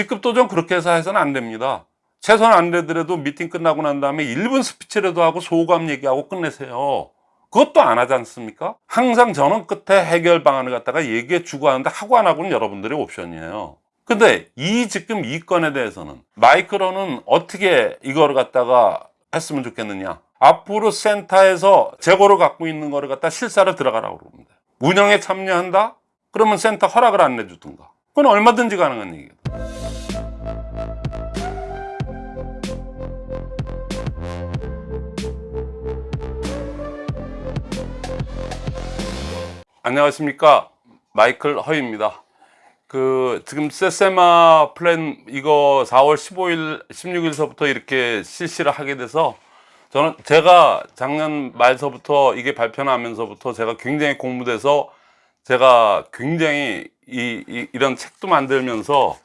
직급도 좀 그렇게 해서 해서는 안 됩니다. 최소한 안 되더라도 미팅 끝나고 난 다음에 1분 스피치라도 하고 소감 얘기하고 끝내세요. 그것도 안 하지 않습니까? 항상 저는 끝에 해결 방안을 갖다가 얘기해 주고 하는데 하고 안 하고는 여러분들의 옵션이에요. 근데 이 지금 이 건에 대해서는 마이클 허는 어떻게 이거를 갖다가 했으면 좋겠느냐. 앞으로 센터에서 재고를 갖고 있는 거를 갖다 실사로 들어가라고 그럽니다. 운영에 참여한다? 그러면 센터 허락을 안 내주든가. 그건 얼마든지 가능한 얘기다. 안녕하십니까? 마이클 허입니다. 그 지금 세세마 플랜 이거 4월 15일 16일서부터 이렇게 실시를 하게 돼서 저는 제가 작년 말서부터 이게 발표나면서부터 제가 굉장히 고무돼서 제가 굉장히 이, 이 이런 책도 만들면서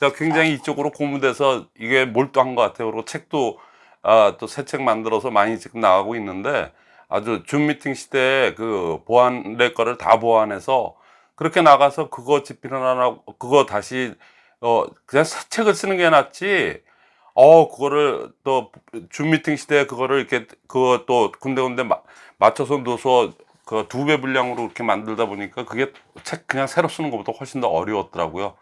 제가 굉장히 이쪽으로 공부돼서 이게 몰두한 것 같아요. 그리고 책도 아, 또 새 책 만들어서 많이 지금 나가고 있는데 아주 줌 미팅 시대에 그 보완될 거를 다 보완해서 그렇게 나가서 그거 집필을 하나 그거 다시 어 그냥 새 책을 쓰는 게 낫지 어 그거를 또 줌 미팅 시대에 그거를 이렇게 그거 또 군데군데 마, 맞춰서 넣어서 그 두 배 분량으로 이렇게 만들다 보니까 그게 책 그냥 새로 쓰는 것보다 훨씬 더 어려웠더라고요.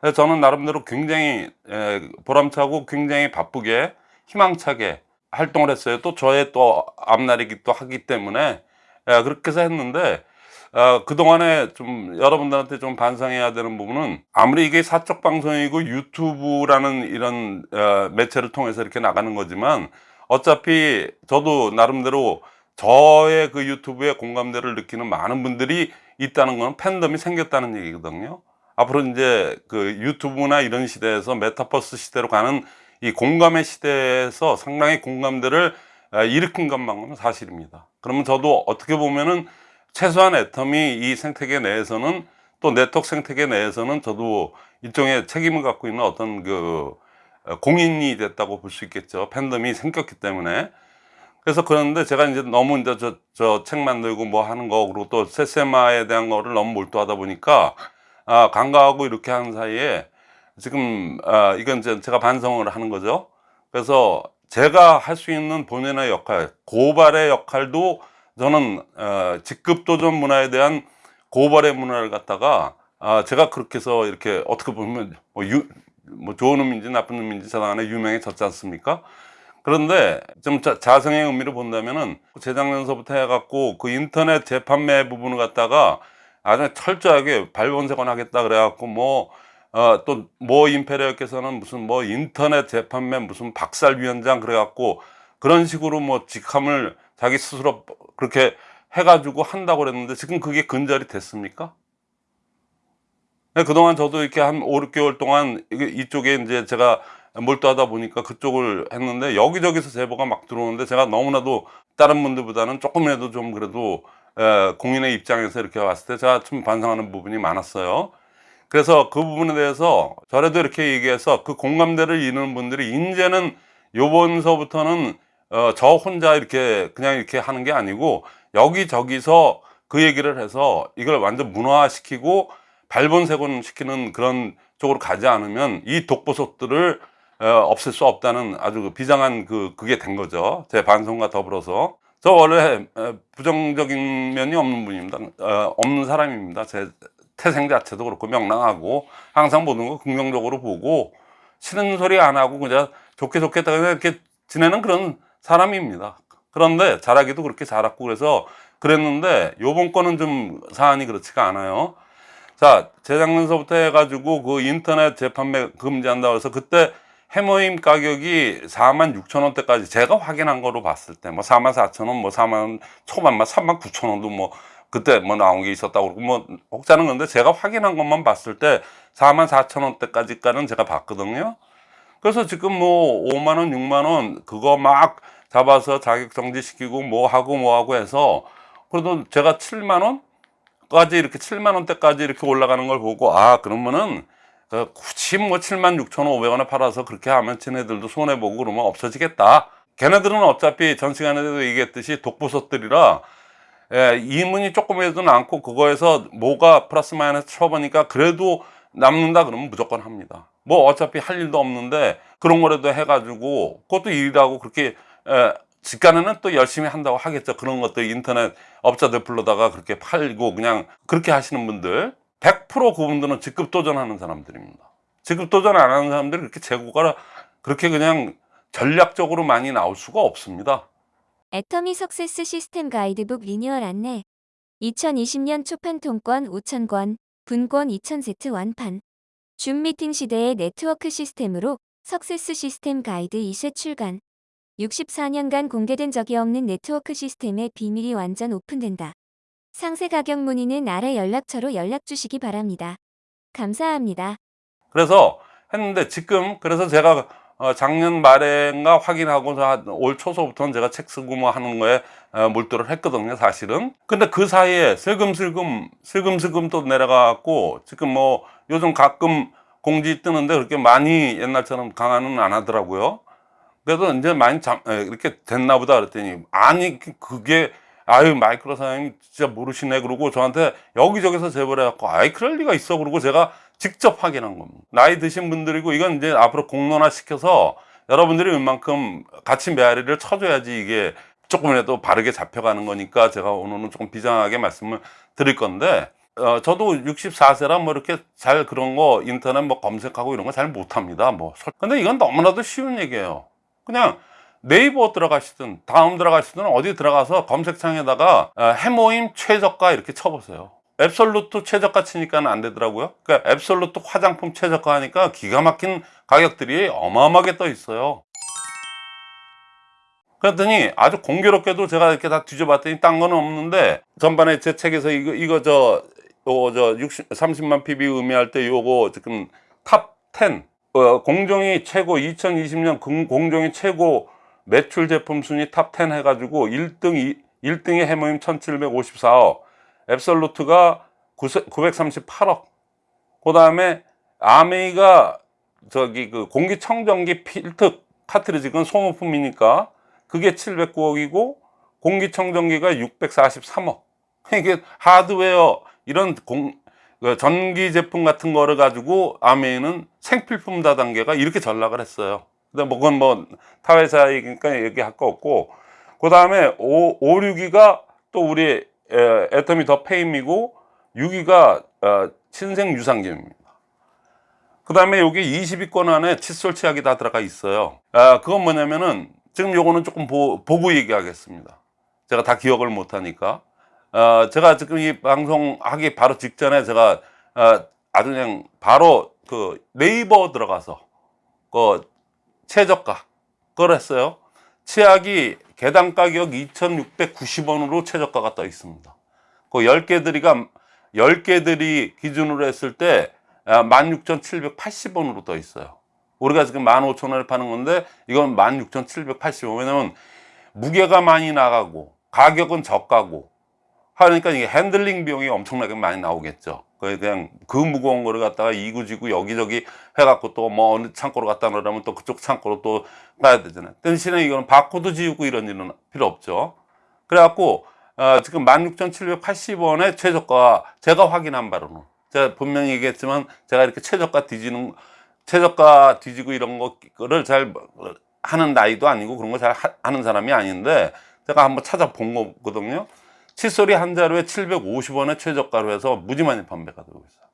그래서 저는 나름대로 굉장히 에, 보람차고 굉장히 바쁘게 희망차게 활동을 했어요. 또 저의 또 앞날이기도 하기 때문에 예, 그렇게 해서 했는데 어, 그동안에 좀 여러분들한테 좀 반성해야 되는 부분은 아무리 이게 사적 방송이고 유튜브라는 이런 어, 매체를 통해서 이렇게 나가는 거지만 어차피 저도 나름대로 저의 그 유튜브에 공감대를 느끼는 많은 분들이 있다는 건 팬덤이 생겼다는 얘기거든요. 앞으로 이제 그 유튜브나 이런 시대에서 메타버스 시대로 가는 이 공감의 시대에서 상당히 공감대를 아, 일으킨 것만큼은 사실입니다. 그러면 저도 어떻게 보면은 최소한 애텀이 이 생태계 내에서는 또 네트워크 생태계 내에서는 저도 일종의 책임을 갖고 있는 어떤 그 어, 공인이 됐다고 볼 수 있겠죠. 팬덤이 생겼기 때문에. 그래서 그런데 제가 이제 너무 이제 저, 저 책 만들고 뭐 하는 거, 그리고 또 세세마에 대한 거를 너무 몰두하다 보니까, 아, 간과하고 이렇게 하는 사이에 지금 아, 이건 이제 제가 반성을 하는 거죠. 그래서 제가 할 수 있는 본연의 역할, 고발의 역할도 저는 어, 직급 도전 문화에 대한 고발의 문화를 갖다가 아, 제가 그렇게 해서 이렇게 어떻게 보면 뭐, 유, 뭐 좋은 의미인지 나쁜 의미인지 저당 안에 유명해졌지 않습니까? 그런데 좀 자, 자성의 의미를 본다면은 재작년서부터 해갖고 그 인터넷 재판매 부분을 갖다가 아주 철저하게 발본색원 하겠다 그래갖고 뭐 어, 또모 임페리얼께서는 무슨 뭐 인터넷 재판매 무슨 박살위원장 그래갖고 그런 식으로 뭐 직함을 자기 스스로 그렇게 해가지고 한다고 그랬는데 지금 그게 근절이 됐습니까? 네, 그동안 저도 이렇게 한 5, 6개월 동안 이쪽에 이제 제가 몰두하다 보니까 그쪽을 했는데 여기저기서 제보가 막 들어오는데 제가 너무나도 다른 분들보다는 조금이라도 좀 그래도 에, 공인의 입장에서 이렇게 왔을 때 제가 좀 반성하는 부분이 많았어요. 그래서 그 부분에 대해서 저래도 이렇게 얘기해서 그 공감대를 이루는 분들이 이제는 요번서부터는 어, 저 혼자 이렇게 그냥 이렇게 하는 게 아니고 여기저기서 그 얘기를 해서 이걸 완전 문화시키고 발본색원 시키는 그런 쪽으로 가지 않으면 이 독보석들을 어, 없앨 수 없다는 아주 그 비장한 그 그게 된 거죠. 제 반성과 더불어서. 저 원래 부정적인 면이 없는 분입니다. 어, 없는 사람입니다. 제 태생 자체도 그렇고 명랑하고 항상 모든 거 긍정적으로 보고 싫은 소리 안 하고 그냥 좋게 좋게 이렇게 지내는 그런 사람입니다. 그런데 잘하기도 그렇게 잘했고 그래서 그랬는데 요번 거는 좀 사안이 그렇지가 않아요. 자, 재작년서부터 해가지고 그 인터넷 재판매 금지한다고 해서 그때 해모임 가격이 4만 6천 원대까지 제가 확인한 거로 봤을 때 뭐 4만 4천 원, 뭐 4만 초반만 3만 9천 원도 뭐 그때 뭐 나온 게 있었다고 그러고 뭐 혹자는 건데 제가 확인한 것만 봤을 때 4만 4천 원대까지까지는 제가 봤거든요. 그래서 지금 뭐 5만 원, 6만 원 그거 막 잡아서 자격 정지 시키고 뭐 하고 뭐 하고 해서 그래도 제가 7만 원 까지 이렇게 7만 원 대까지 이렇게 올라가는 걸 보고 아 그러면은 그 굳이 뭐 7만 6천 5백원에 팔아서 그렇게 하면 쟤네들도 손해보고 그러면 없어지겠다. 걔네들은 어차피 전 시간에도 얘기했듯이 독보석들이라 예, 이문이 조금이라도 남고 그거에서 뭐가 플러스 마이너스 쳐보니까 그래도 남는다 그러면 무조건 합니다. 뭐 어차피 할 일도 없는데 그런 거라도 해가지고 그것도 일이라고 그렇게 에, 직간에는 또 열심히 한다고 하겠죠. 그런 것들 인터넷 업자들 불러다가 그렇게 팔고 그냥 그렇게 하시는 분들 100% 그분들은 직급 도전하는 사람들입니다. 직급 도전 안 하는 사람들이 그렇게 재고가 그렇게 그냥 전략적으로 많이 나올 수가 없습니다 애터미 석세스 시스템 가이드북 리뉴얼 안내 2020년 초판 통권 5,000권, 분권 2,000세트 완판 줌 미팅 시대의 네트워크 시스템으로 석세스 시스템 가이드 2세 출간 64년간 공개된 적이 없는 네트워크 시스템의 비밀이 완전 오픈된다. 상세 가격 문의는 아래 연락처로 연락 주시기 바랍니다. 감사합니다. 그래서 했는데 지금 그래서 제가 어, 작년 말인가 확인하고 한올 초서부터는 제가 책 쓰고 뭐 하는 거에 어, 몰두를 했거든요 사실은. 근데 그 사이에 슬금슬금 슬금슬금 또 내려가고 지금 뭐 요즘 가끔 공지 뜨는데 그렇게 많이 옛날처럼 강화는 안 하더라고요. 그래도 이제 많이 잠, 에, 이렇게 됐나 보다 그랬더니 아니 그게 아유 마이크로 사장님 진짜 모르시네. 그러고 저한테 여기저기서 제보를 해갖고 아이 그럴 리가 있어. 그러고 제가 직접 확인한 겁니다. 나이 드신 분들이고 이건 이제 앞으로 공론화 시켜서 여러분들이 웬만큼 같이 메아리를 쳐줘야지 이게 조금이라도 바르게 잡혀가는 거니까 제가 오늘은 조금 비장하게 말씀을 드릴 건데 어, 저도 64세라 뭐 이렇게 잘 그런 거 인터넷 뭐 검색하고 이런 거 잘 못합니다 뭐. 근데 이건 너무나도 쉬운 얘기예요. 그냥 네이버 들어가시든 다음 들어가시든 어디 들어가서 검색창에다가 어, 해모임 최저가 이렇게 쳐보세요 앱솔루트 최저가 치니까 안 되더라고요. 그러니까 앱솔루트 화장품 최저가 하니까 기가 막힌 가격들이 어마어마하게 떠 있어요. 그랬더니 아주 공교롭게도 제가 이렇게 다 뒤져봤더니 딴 거는 없는데 전반에 제 책에서 이거 이거 저 요거 저 60, 30만 PV 의미할 때 요거 지금 top 10 어, 공정위 최고 2020년 공정위 최고 매출 제품 순위 top 10 해가지고 1등 1등이 헤모힘 1754억 앱솔루트가 938억. 그 다음에 암웨이가 저기 그 공기청정기 필터 카트리지 그건 소모품이니까 그게 709억이고 공기청정기가 643억. 이게 하드웨어 이런 공, 그 전기 제품 같은 거를 가지고 아메이는 생필품 다단계가 이렇게 전락을 했어요. 근데 뭐 그건 뭐 타회사이니까 얘기할 거 없고. 그 다음에 5, 6위가 또 우리 에, 애터미 더 페임이고 6위가 어, 친생 유산균입니다. 그 다음에 여기 20위권 안에 칫솔 치약이 다 들어가 있어요. 아, 그건 뭐냐면은 지금 요거는 조금 보, 보고 얘기하겠습니다. 제가 다 기억을 못하니까. 어, 제가 지금 이 방송 하기 바로 직전에 제가 어, 아주 그냥 바로 그 네이버 들어가서 그 최저가 그걸 했어요. 치약이 개당 가격 2,690원으로 최저가가 떠 있습니다. 그 10개 들이가 10개 들이 기준으로 했을 때 16,780원으로 떠 있어요. 우리가 지금 15,000원을 파는 건데 이건 16,780원. 왜냐면 무게가 많이 나가고 가격은 저가고 하니까 이게 handling 비용이 엄청나게 많이 나오겠죠 그냥 그 무거운 거를 갖다가 이구지구 여기저기 해갖고 또 뭐 어느 창고로 갖다 놓으려면 또 그쪽 창고로 또 가야 되잖아요. 대신에 이거는 바코드 지우고 이런 일은 필요 없죠. 그래갖고 어, 지금 16,780원의 최저가 제가 확인한 바로는 제가 분명히 얘기했지만 제가 이렇게 최저가 뒤지는 최저가 뒤지고 이런 거를 잘 하는 나이도 아니고 그런 거 잘 하는 사람이 아닌데 제가 한번 찾아본 거거든요 칫솔이 한 자루에 750원의 최저가로 해서 무지 많이 판매가 되고 있어요.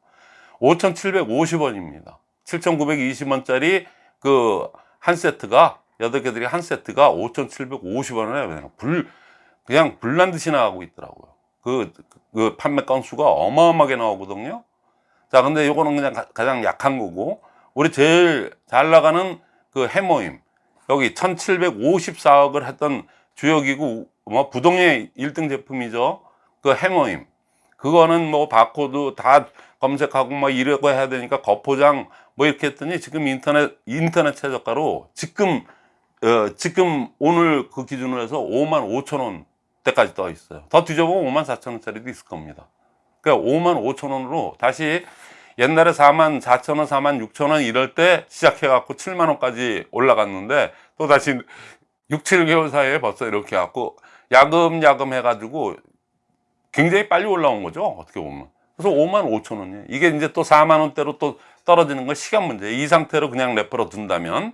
5,750원입니다. 7,920원짜리 그 한 세트가 8개들이 한 세트가 5,750원에 그냥 불 그냥 불난 듯이 나가고 있더라고요. 그, 그 판매 건수가 어마어마하게 나오거든요. 자 근데 요거는 그냥 가, 가장 약한 거고 우리 제일 잘 나가는 그 해모임 여기 1754억을 했던 주요기구 뭐 부동의 1등 제품이죠. 그 해머임. 그거는 뭐 바코드 다 검색하고 뭐 이러고 해야 되니까 거포장 뭐 이렇게 했더니 지금 인터넷 인터넷 최저가로 지금 어, 지금 오늘 그 기준으로 해서 5만 5천 원 때까지 떠 있어요. 더 뒤져보면 5만 4천 원짜리도 있을 겁니다. 그러니까 5만 5천 원으로 다시 옛날에 4만 4천 원 4만 6천 원 이럴 때 시작해 갖고 7만 원까지 올라갔는데 또 다시 6, 7개월 사이에 벌써 이렇게 갖고 야금야금 해가지고 굉장히 빨리 올라온 거죠 어떻게 보면 그래서 5만 5천 원이에요 이게 이제 또 4만 원대로 또 떨어지는 건 시간 문제. 이 상태로 그냥 냅둔다면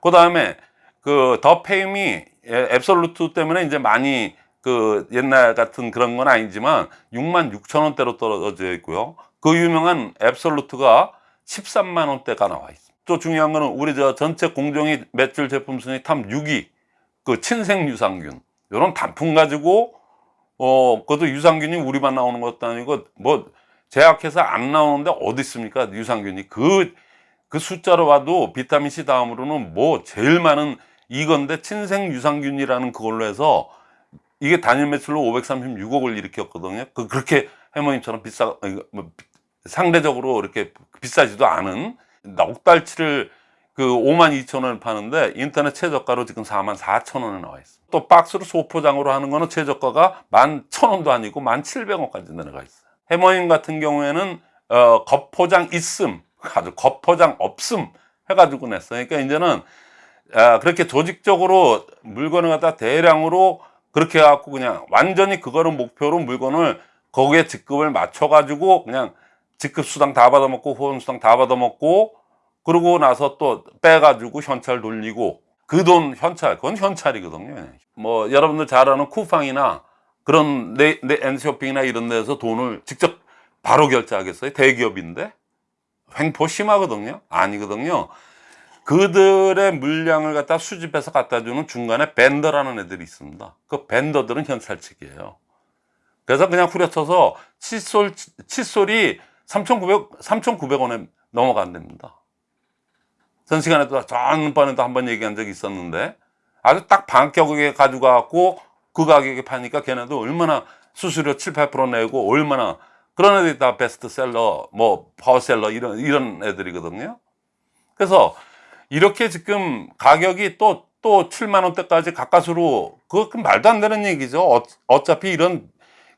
그 다음에 그 더 페임이 앱솔루트 때문에 이제 많이 그 옛날 같은 그런 건 아니지만 6만 6천 원대로 떨어져 있고요. 그 유명한 앱솔루트가 13만 원대가 나와 있습니다. 또 중요한 거는 우리 저 전체 공정위 매출 제품 순위 top 6위 그 친생 유산균 이런 단품 가지고 어 그것도 유산균이 우리만 나오는 것도 아니고 뭐 제약해서 안 나오는데 어디 있습니까 유산균이 그그 숫자로 봐도 비타민 C 다음으로는 뭐 제일 많은 이건데 친생 유산균이라는 그걸로 해서 이게 단일 매출로 536억을 일으켰거든요. 그 그렇게 해머님처럼 비싸 이거 뭐 상대적으로 이렇게 비싸지도 않은 넉 달치를 그 5만 2천 원을 파는데 인터넷 최저가로 지금 4만 4천 원에 나와 있어. 또 박스로 소포장으로 하는 거는 최저가가 1만 천 원도 아니고 1만 700원까지 내려가 있어요. 해머님 같은 경우에는 어, 겉포장 있음, 아주 겉포장 없음 해가지고 냈어요. 그러니까 이제는 아, 그렇게 조직적으로 물건을 갖다 대량으로 그렇게 해갖고 그냥 완전히 그거를 목표로 물건을 거기에 직급을 맞춰 가지고 그냥 직급 수당 다 받아먹고 후원 수당 다 받아먹고 그러고 나서 또 빼가지고 현찰 돌리고 그 돈 현찰 그건 현찰이거든요. 뭐 여러분들 잘 아는 쿠팡이나 그런 네, 네, 엔쇼핑이나 이런 데서 돈을 직접 바로 결제하겠어요? 대기업인데 횡포 심하거든요. 아니거든요. 그들의 물량을 갖다 수집해서 갖다 주는 중간에 벤더라는 애들이 있습니다. 그 벤더들은 현찰측이에요. 그래서 그냥 후려쳐서 칫솔, 칫솔이 3,900, 3,900원에 넘어간답니다. 전 시간에 도 전번에도 한 번 얘기한 적이 있었는데 아주 딱 반격에 갖고 그 가격에 파니까 걔네도 얼마나 수수료 7, 8% 내고 얼마나 그런 애들이 다 베스트셀러, 뭐 파워셀러 이런 이런 애들이거든요. 그래서 이렇게 지금 가격이 또또 7만 원대까지 가까스로 그거 그 말도 안 되는 얘기죠. 어, 어차피 이런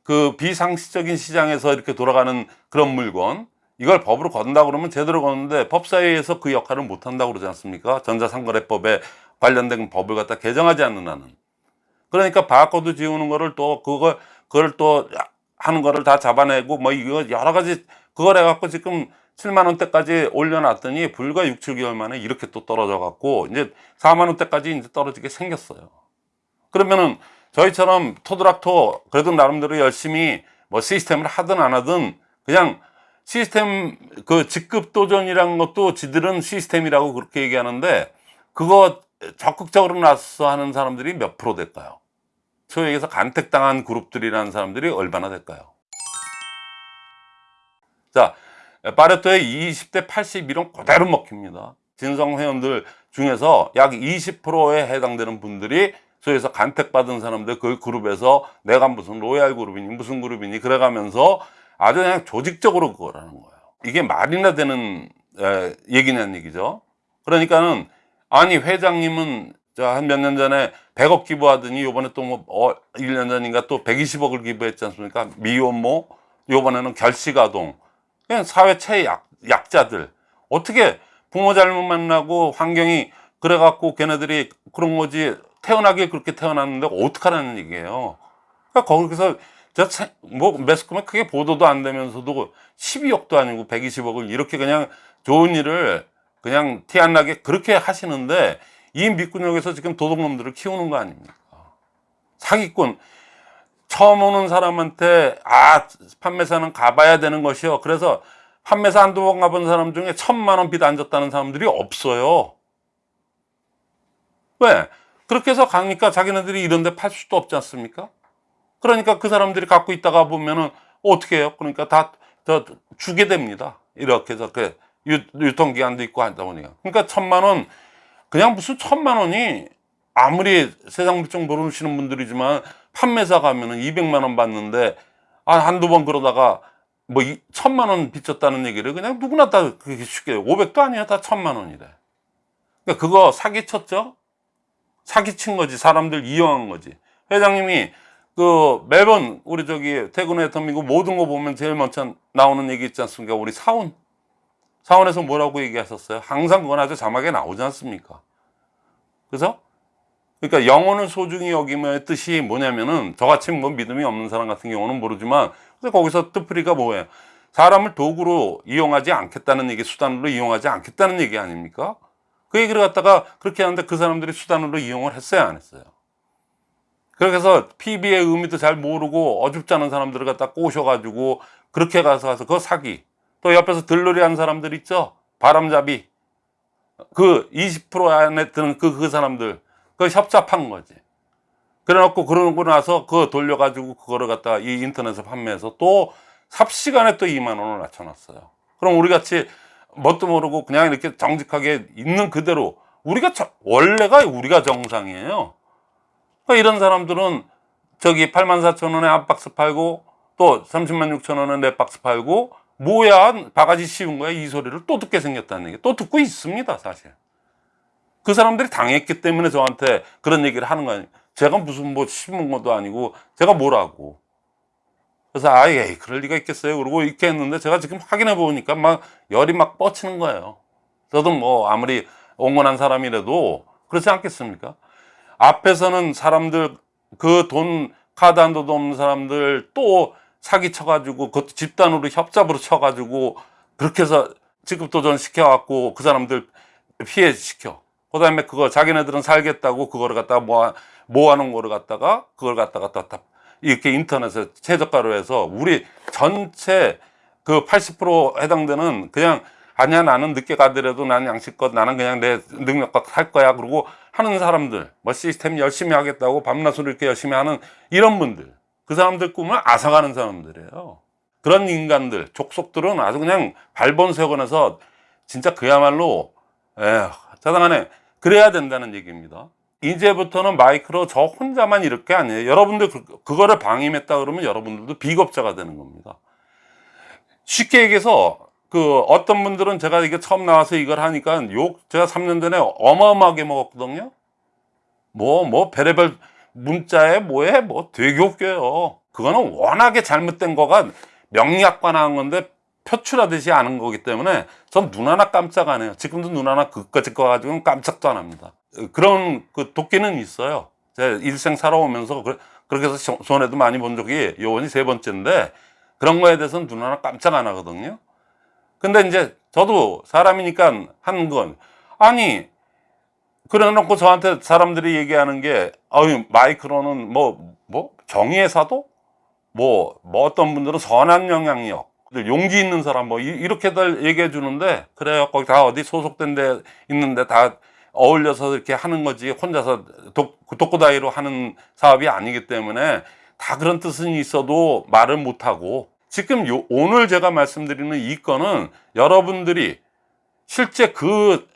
그 비상시적인 시장에서 이렇게 돌아가는 그런 물건 이걸 법으로 건다 그러면 제대로 거는데 법사위에서 그 역할을 못 한다고 그러지 않습니까? 전자상거래법에 관련된 법을 갖다 개정하지 않는 한은. 그러니까 바코드 지우는 거를 또 그걸 그걸 또 하는 거를 다 잡아내고 뭐 이거 여러 가지 그걸 해갖고 지금 7만 원대까지 올려놨더니 불과 6, 7개월 만에 이렇게 또 떨어져 갖고 이제 4만 원대까지 이제 떨어지게 생겼어요. 그러면은 저희처럼 토드락토 그래도 나름대로 열심히 뭐 시스템을 하든 안 하든 그냥 시스템 그 직급 도전이라는 것도 지들은 시스템이라고 그렇게 얘기하는데 그거 적극적으로 나서 하는 사람들이 몇 프로 될까요? 소위 얘기해서 간택당한 그룹들이라는 사람들이 얼마나 될까요? 자, 파레토의 20대 81은 그대로 먹힙니다. 진성 회원들 중에서 약 20%에 해당되는 분들이 소위해서 간택받은 사람들 그 그룹에서 내가 무슨 로얄 그룹이니 무슨 그룹이니 그래가면서 아주 그냥 조직적으로 그거라는 거예요. 이게 말이나 되는 에, 얘기냐는 얘기죠. 그러니까는 아니 회장님은 한 몇 년 전에 100억 기부하더니 요번에 또뭐 어, 1년 전인가 또 120억을 기부했지 않습니까? 미혼모 요번에는 결식아동 그냥 사회 최약 약자들 어떻게 부모 잘못 만나고 환경이 그래갖고 걔네들이 그런 거지 태어나게 그렇게 태어났는데 어떡하라는 얘기예요. 그러니까 거기서 저 뭐 매스컴에 크게 보도도 안 되면서도 12억도 아니고 120억을 이렇게 그냥 좋은 일을 그냥 티 안 나게 그렇게 하시는데 이 밑구녕에서 지금 도둑놈들을 키우는 거 아닙니까? 사기꾼 처음 오는 사람한테 아 판매사는 가봐야 되는 것이요. 그래서 판매사 한두 번 가본 사람 중에 천만 원 빚 안 졌다는 사람들이 없어요. 왜? 그렇게 해서 가니까 자기네들이 이런 데 팔 수도 없지 않습니까? 그러니까 그 사람들이 갖고 있다가 보면은 어떻게 해요? 그러니까 다, 다 주게 됩니다. 이렇게 해서 그 유, 유통기한도 있고 하다 보니까. 그러니까 천만 원, 그냥 무슨 천만 원이 아무리 세상 물정 모르시는 분들이지만 판매사 가면은 200만 원 받는데 아, 한두 번 그러다가 뭐 이, 천만 원 빚졌다는 얘기를 그냥 누구나 다 그렇게 쉽게 500도 아니야 다 천만 원이래. 그러니까 그거 사기쳤죠? 사기친 거지. 사람들 이용한 거지. 회장님이 그 매번 우리 저기 퇴근의 터미고 모든 거 보면 제일 먼저 나오는 얘기 있지 않습니까? 우리 사원. 사원에서 뭐라고 얘기하셨어요? 항상 그건 아주 자막에 나오지 않습니까? 그래서 그러니까 영혼을 소중히 여기며의 뜻이 뭐냐면은 저같이 뭐 믿음이 없는 사람 같은 경우는 모르지만 그래서 거기서 뜻풀이가 뭐예요? 사람을 도구로 이용하지 않겠다는 얘기, 수단으로 이용하지 않겠다는 얘기 아닙니까? 그 얘기를 갖다가 그렇게 하는데 그 사람들이 수단으로 이용을 했어요, 안 했어요? 그래서 PB의 의미도 잘 모르고 어줍지 않은 사람들을 갖다 꼬셔가지고 그렇게 가서 가서 그거 사기. 또 옆에서 들러리 한 사람들 있죠? 바람잡이. 그 20% 안에 드는 그, 그 사람들. 그 협잡한 거지. 그래 놓고 그러고 나서 그거 돌려가지고 그거를 갖다가 이 인터넷에 판매해서 또 삽시간에 또 2만 원을 낮춰놨어요. 그럼 우리 같이 뭣도 모르고 그냥 이렇게 정직하게 있는 그대로 우리가 저- 원래가 우리가 정상이에요. 이런 사람들은 저기 8만 4천 원에 한 박스 팔고 또 30만 6천 원에 네 박스 팔고 뭐야 바가지 씌운 거야? 이 소리를 또 듣게 생겼다는 얘기. 또 듣고 있습니다 사실. 그 사람들이 당했기 때문에 저한테 그런 얘기를 하는 거 아니에요. 제가 무슨 뭐 씹은 것도 아니고 제가 뭐라고. 그래서 아예 그럴 리가 있겠어요? 그러고 이렇게 했는데 제가 지금 확인해 보니까 막 열이 막 뻗치는 거예요. 저도 뭐 아무리 온건한 사람이라도 그렇지 않겠습니까 앞에서는 사람들 그 돈 카드 한 도도 없는 사람들 또 사기 쳐가지고 그것도 집단으로 협잡으로 쳐가지고 그렇게 해서 지급도전 시켜갖고 그 사람들 피해 시켜. 그 다음에 그거 자기네들은 살겠다고 그거를 갖다가 모아, 모아놓은 거를 갖다가 그걸 갖다가 다, 다 이렇게 인터넷에 최저가로 해서 우리 전체 그 80% 해당되는 그냥 아니야 나는 늦게 가더라도 난 양식껏 나는 그냥 내 능력껏 할 거야. 그러고 하는 사람들 뭐 시스템 열심히 하겠다고 밤낮으로 이렇게 열심히 하는 이런 분들 그 사람들 꿈을 앗아가는 사람들이에요. 그런 인간들 족속들은 아주 그냥 발본색원에서 진짜 그야말로 에휴 자당하네. 그래야 된다는 얘기입니다. 이제부터는 마이크로 저 혼자만 이럴 게 아니에요. 여러분들 그, 그거를 방임했다 그러면 여러분들도 비겁자가 되는 겁니다. 쉽게 얘기해서 그 어떤 분들은 제가 이게 처음 나와서 이걸 하니까 욕 제가 3년 전에 어마어마하게 먹었거든요. 뭐뭐 별의별 문자에 뭐에 뭐 되게 웃겨요. 그거는 워낙에 잘못된 거가 명리학관한 건데 표출하듯이 아는 거기 때문에 전 눈 하나 깜짝 안 해요. 지금도 눈 하나 그까짓 거 가지고는 깜짝도 안 합니다. 그런 그 도끼는 있어요. 제 일생 살아오면서 그- 그렇게 해서 손해도 많이 본 적이 요번이 세 번째인데 그런 거에 대해서는 눈 하나 깜짝 안 하거든요. 근데 이제 저도 사람이니까 하는 건 아니 그래 놓고 저한테 사람들이 얘기하는 게 어유 마이크로는 뭐 뭐? 정의의 사도? 뭐, 뭐 어떤 분들은 선한 영향력 용기 있는 사람 뭐 이- 이렇게들 얘기해 주는데 그래요 거기 다 어디 소속된 데 있는데 다 어울려서 이렇게 하는 거지 혼자서 독, 독고다이로 하는 사업이 아니기 때문에 다 그런 뜻은 있어도 말을 못하고 지금 요, 오늘 제가 말씀드리는 이 건은 여러분들이 실제 그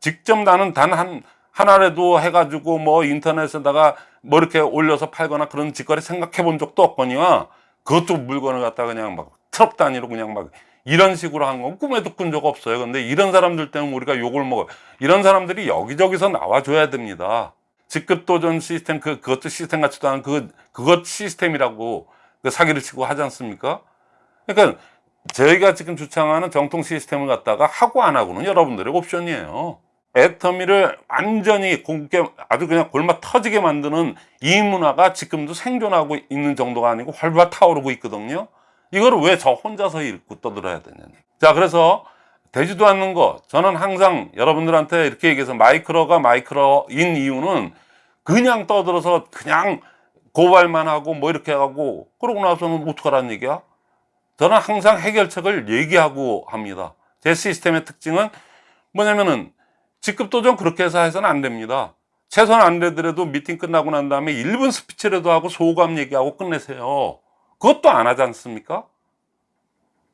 직접 나는 단 한 하나라도 해가지고 뭐 인터넷에다가 뭐 이렇게 올려서 팔거나 그런 짓거리 생각해 본 적도 없거니와 그것도 물건을 갖다 그냥 막 트럭 단위로 그냥 막 이런 식으로 한 건 꿈에도 꾼 적 없어요. 근데 이런 사람들 때문에 우리가 욕을 먹어요. 이런 사람들이 여기저기서 나와줘야 됩니다. 직급 도전 시스템 그 그것도 시스템 같지도 않은 그 그것 시스템이라고 그 사기를 치고 하지 않습니까? 그러니까 저희가 지금 주창하는 정통 시스템을 갖다가 하고 안 하고는 여러분들의 옵션이에요. 애터미를 완전히 공개 아주 그냥 골마 터지게 만드는 이 문화가 지금도 생존하고 있는 정도가 아니고 활발 타오르고 있거든요. 이거를 왜저 혼자서 읽고 떠들어야 되냐니. 자, 그래서 되지도 않는 거 저는 항상 여러분들한테 이렇게 얘기해서 마이크로가 마이크로인 이유는 그냥 떠들어서 그냥 고발만 하고 뭐 이렇게 하고 그러고 나서는 어떡하라는 얘기야? 저는 항상 해결책을 얘기하고 합니다. 제 시스템의 특징은 뭐냐면은 직급도전 그렇게 해서 해서는 안 됩니다. 최소한 안 되더라도 미팅 끝나고 난 다음에 1분 스피치라도 하고 소감 얘기하고 끝내세요. 그것도 안 하지 않습니까?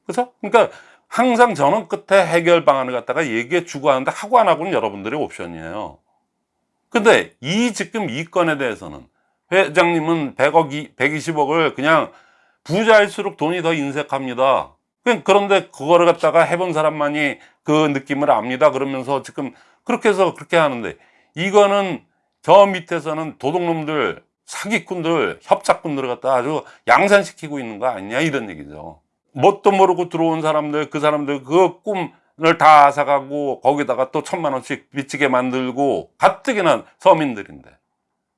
그죠? 그러니까 항상 저는 끝에 해결 방안을 갖다가 얘기해 주고 하는데 하고 안 하고는 여러분들의 옵션이에요. 근데 이 지금 이 건에 대해서는 회장님은 100억, 120억을 그냥 부자일수록 돈이 더 인색합니다. 그런데 그거를 갖다가 해본 사람만이 그 느낌을 압니다. 그러면서 지금 그렇게 해서 그렇게 하는데 이거는 저 밑에서는 도둑놈들, 사기꾼들, 협착꾼들을 갖다 아주 양산시키고 있는 거 아니냐 이런 얘기죠. 뭣도 모르고 들어온 사람들, 그 사람들 그 꿈을 다 앗아가고 거기다가 또 천만 원씩 빚지게 만들고 가뜩이나 서민들인데.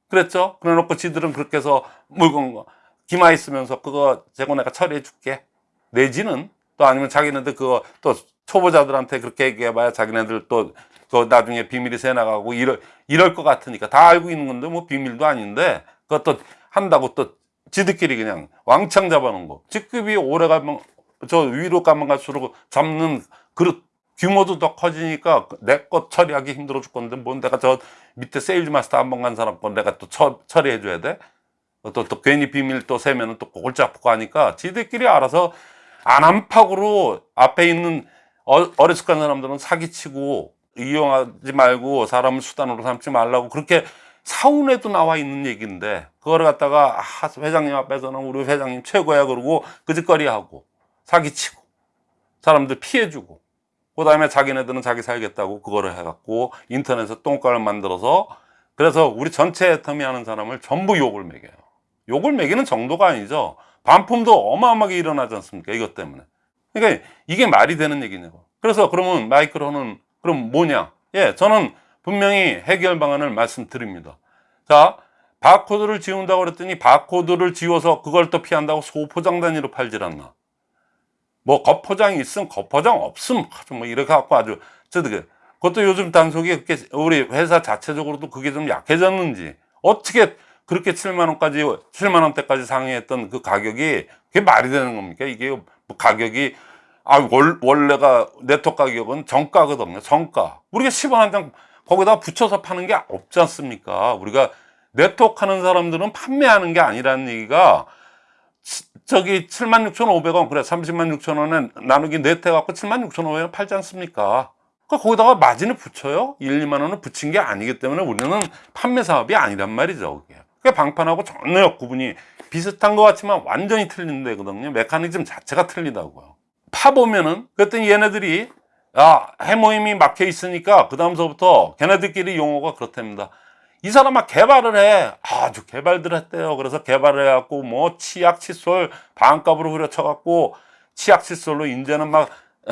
그랬죠? 그래 놓고 지들은 그렇게 해서 물건 거 기마 있으면서 그거 재고 내가 처리해 줄게. 내지는 또 아니면 자기네들 그거 또 초보자들한테 그렇게 얘기해봐야 자기네들 또 그 나중에 비밀이 새 나가고 이럴 이럴 것 같으니까 다 알고 있는 건데 뭐 비밀도 아닌데 그것도 한다고 또 지들끼리 그냥 왕창 잡아놓은 거 직급이 오래 가면 저 위로 가면 갈수록 잡는 그릇 규모도 더 커지니까 내 것 처리하기 힘들어 죽겠는데 뭔 내가 저 밑에 세일즈 마스터 한 번 간 사람 거 내가 또 처, 처리해 줘야 돼? 또, 또 괜히 비밀 또 세면은 또 골치 아프고 하니까 지들끼리 알아서 안한팍으로 앞에 있는 어, 어리숙한 사람들은 사기치고 이용하지 말고 사람을 수단으로 삼지 말라고 그렇게 사훈에도 나와 있는 얘기인데 그거를 갖다가 아, 회장님 앞에서는 우리 회장님 최고야 그러고 그짓거리 하고 사기치고 사람들 피해주고 그 다음에 자기네들은 자기 살겠다고 그거를 해갖고 인터넷에 똥가를 만들어서 그래서 우리 전체 애터미 하는 사람을 전부 욕을 매겨요 욕을 매기는 정도가 아니죠. 반품도 어마어마하게 일어나지 않습니까? 이것 때문에. 그러니까 이게 말이 되는 얘기냐고 그래서 그러면 마이크로는 그럼 뭐냐? 예 저는 분명히 해결 방안을 말씀드립니다. 자 바코드를 지운다고 그랬더니 바코드를 지워서 그걸 또 피한다고 소포장 단위로 팔질 않나? 뭐 겉포장이 있음 겉포장 없음. 뭐 이렇게 갖고 아주 저도 그것도 요즘 단속이 그렇게 우리 회사 자체적으로도 그게 좀 약해졌는지 어떻게 그렇게 7만 원까지 7만 원대까지 상회했던 그 가격이 그게 말이 되는 겁니까? 이게 뭐 가격이 아 월, 원래가 네트 가격은 정가거든요 정가. 우리가 10원 한 장 거기다 붙여서 파는 게 없지 않습니까? 우리가 네트워크 하는 사람들은 판매하는 게 아니라는 얘기가 치- 저기 76,500원 그래 30만 6천 원에 나누기 네트 해갖고 7만 6천 500원 팔지 않습니까? 그 거기다가 마진을 붙여요? 1, 2만 원을 붙인 게 아니기 때문에 우리는 판매 사업이 아니란 말이죠 그게. 그 방판하고 전혀 구분이 비슷한 것 같지만 완전히 틀린 데거든요. 메커니즘 자체가 틀리다고요. 파보면은 그랬더니 얘네들이 아 해모임이 막혀 있으니까 그 다음서부터 걔네들끼리 용어가 그렇답니다. 이 사람아 개발을 해. 아주 개발들 했대요. 그래서 개발을 해갖고 뭐 치약 칫솔 반값으로 후려쳐갖고 치약 칫솔로 이제는 막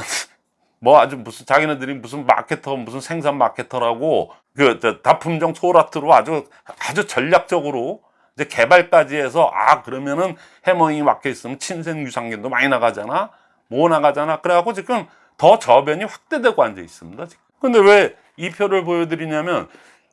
뭐 아주 무슨 자기네들이 무슨 마케터 무슨 생산 마케터라고 그저 다품종 소라트로 아주 아주 전략적으로 이제 개발까지 해서 아 그러면은 해머잉이 막혀 있으면 친생 유산균도 많이 나가잖아 뭐 나가잖아 그래갖고 지금 더 저변이 확대되고 앉아 있습니다 지금. 근데 왜 이 표를 보여드리냐면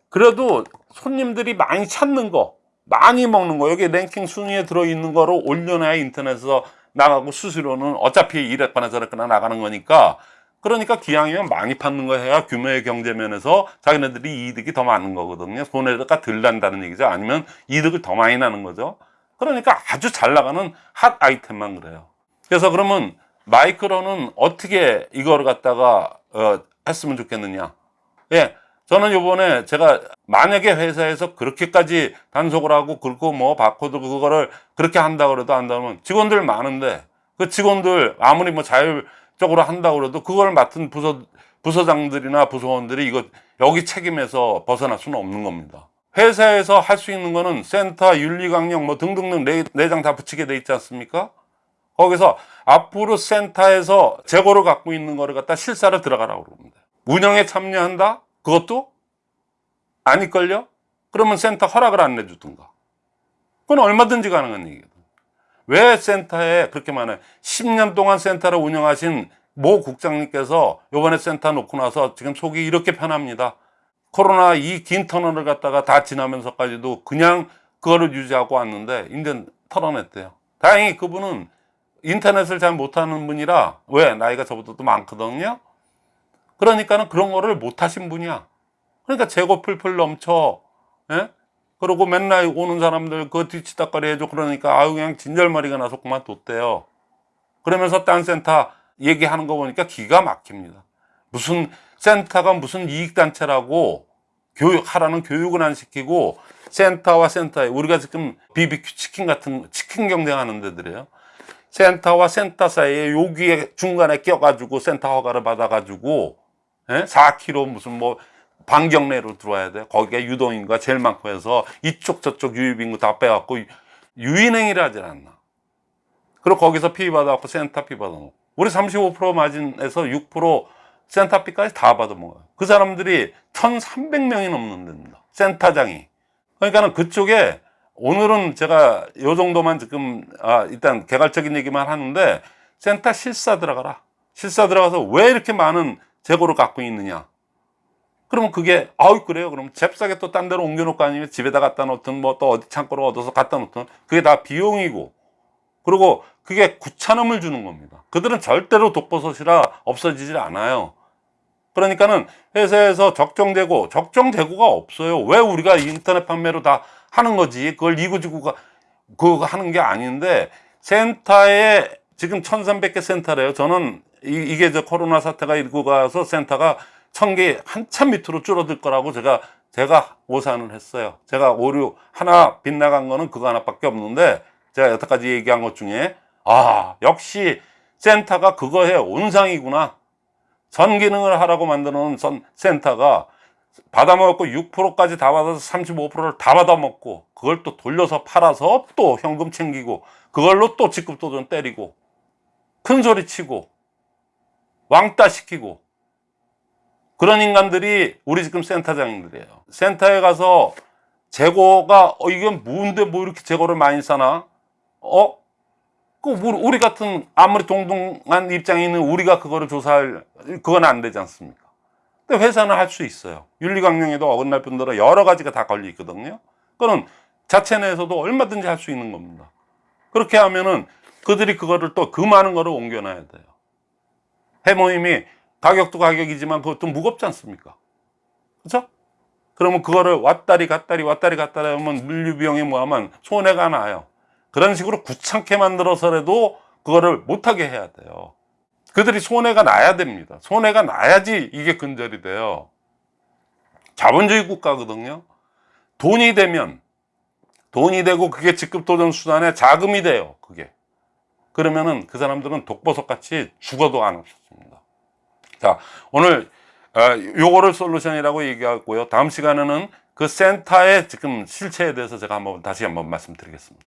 그래도 손님들이 많이 찾는 거 많이 먹는 거 여기 랭킹 순위에 들어있는 거로 올려놔야 인터넷에서 나가고 수수료는 어차피 이랬거나 저랬거나 나가는 거니까 그러니까 기왕이면 많이 받는 거 해야 규모의 경제면에서 자기네들이 이득이 더 많은 거거든요. 손해가 덜 난다는 얘기죠. 아니면 이득을 더 많이 나는 거죠. 그러니까 아주 잘 나가는 핫 아이템만 그래요. 그래서 그러면 마이크로는 어떻게 이거를 갖다가 어, 했으면 좋겠느냐? 예 저는 요번에 제가 만약에 회사에서 그렇게까지 단속을 하고 그리고 뭐 바코드 그거를 그렇게 한다 그래도 한다면 직원들 많은데 그 직원들 아무리 뭐 자율 적으로 한다 그래도 그걸 맡은 부서 부서장들이나 부서원들이 이거 여기 책임에서 벗어날 수는 없는 겁니다. 회사에서 할 수 있는 거는 센터, 윤리강령 뭐 등등등 네, 내장 다 붙이게 돼 있지 않습니까? 거기서 앞으로 센터에서 재고를 갖고 있는 거를 갖다 실사를 들어가라고 그럽니다. 운영에 참여한다? 그것도 아닐걸요? 그러면 센터 허락을 안 내주든가. 그건 얼마든지 가능한 얘기거든. 왜 센터에 그렇게 많아요? 10년 동안 센터를 운영하신 모 국장님께서 요번에 센터 놓고 나서 지금 속이 이렇게 편합니다. 코로나 이 긴 터널을 갖다가 다 지나면서까지도 그냥 그거를 유지하고 왔는데 이제 털어냈대요. 다행히 그분은 인터넷을 잘 못하는 분이라 왜 나이가 저보다 도 많거든요. 그러니까는 그런 거를 못하신 분이야. 그러니까 재고 풀풀 넘쳐. 예? 그리고 맨날 오는 사람들 그 뒤치다거리 해줘 그러니까 아유 그냥 진절머리가 나서 그만뒀대요. 그러면서 딴 센터 얘기하는 거 보니까 기가 막힙니다. 무슨 센터가 무슨 이익단체라고 교육하라는 교육은 안 시키고 센터와 센터에 우리가 지금 BBQ 치킨 같은 치킨 경쟁하는 데들이에요. 센터와 센터 사이에 여기에 중간에 껴가지고 센터 허가를 받아가지고 예? 4km 무슨 뭐 반경 내로 들어와야 돼. 거기에 유동인구가 제일 많고 해서 이쪽 저쪽 유입인구 다 빼갖고 유인행위를 하질 않나. 그리고 거기서 fee 받아갖고 센터 fee 받아놓고. 우리 35% 마진에서 6% 센터 피까지 다 받아먹어요. 그 사람들이 1,300명이 넘는 데입니다. 센터장이. 그러니까는 그쪽에 오늘은 제가 요 정도만 지금 아 일단 개괄적인 얘기만 하는데 센터 실사 들어가라. 실사 들어가서 왜 이렇게 많은 재고를 갖고 있느냐. 그러면 그게 아우 그래요. 그럼 잽싸게 또 딴 데로 옮겨 놓고 아니면 집에다 갖다 놓든 뭐 또 어디 창고로 얻어서 갖다 놓든 그게 다 비용이고 그리고 그게 구차남을 주는 겁니다. 그들은 절대로 독버섯이라 없어지질 않아요. 그러니까는 회사에서 적정 재고, 적정 재고가 없어요. 왜 우리가 인터넷 판매로 다 하는 거지? 그걸 이구지구가 그거 하는 게 아닌데 센터에 지금 1300개 센터래요. 저는 이, 게저 코로나 사태가 일고 가서 센터가 1000개 한참 밑으로 줄어들 거라고 제가 제가 오산을 했어요. 제가 오류 하나 빗나간 거는 그거 하나밖에 없는데 제가 여태까지 얘기한 것 중에 아 역시 센터가 그거의 온상이구나. 전 기능을 하라고 놓은 선 센터가 받아먹고 6%까지 다 받아서 35%를 다 받아먹고 그걸 또 돌려서 팔아서 또 현금 챙기고 그걸로 또 직급도전 때리고 큰 소리 치고 왕따 시키고 그런 인간들이 우리 지금 센터장님들이에요. 센터에 가서 재고가 어 이게 뭔데 뭐 이렇게 재고를 많이 사나? 어? 그 우리 우리 같은 아무리 동등한 입장에 있는 우리가 그거를 조사할 그건 안 되지 않습니까? 근데 회사는 할 수 있어요. 윤리강령에도 어긋날 뿐더러 여러 가지가 다 걸려 있거든요. 그거는 자체 내에서도 얼마든지 할 수 있는 겁니다. 그렇게 하면은 그들이 그거를 또 그 많은 거를 옮겨놔야 돼요. 해모임이 가격도 가격이지만 그것도 무겁지 않습니까? 그죠? 그러면 그거를 왔다리 갔다리 왔다리 갔다리 하면 물류 비용이 뭐하면 손해가 나요. 그런 식으로 구찮게 만들어서라도 그거를 못하게 해야 돼요. 그들이 손해가 나야 됩니다. 손해가 나야지 이게 근절이 돼요. 자본주의 국가거든요. 돈이 되면 돈이 되고 그게 직급 도전 수단의 자금이 돼요. 그게. 그러면은 그 사람들은 독버섯 같이 죽어도 안 없습니다. 자, 오늘 어, 요거를 솔루션이라고 얘기하고요. 다음 시간에는 그 센터의 지금 실체에 대해서 제가 한번 다시 한번 말씀드리겠습니다.